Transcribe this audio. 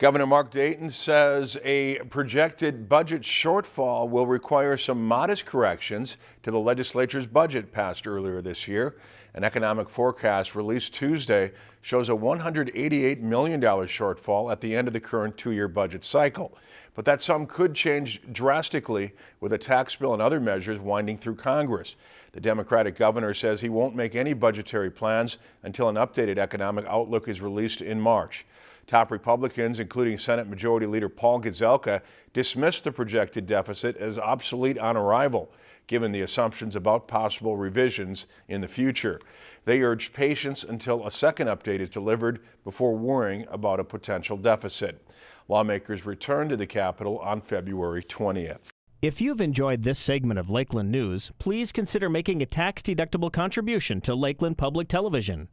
Governor Mark Dayton says a projected budget shortfall will require some modest corrections to the legislature's budget passed earlier this year. An economic forecast released Tuesday shows a $188 million shortfall at the end of the current two-year budget cycle. But that sum could change drastically with a tax bill and other measures winding through Congress. The Democratic governor says he won't make any budgetary plans until an updated economic outlook is released in March. Top Republicans, including Senate Majority Leader Paul Gazelka, dismissed the projected deficit as obsolete on arrival, given the assumptions about possible revisions in the future. They urged patience until a second update is delivered before worrying about a potential deficit. Lawmakers return to the Capitol on February 20th. If you've enjoyed this segment of Lakeland News, please consider making a tax-deductible contribution to Lakeland Public Television.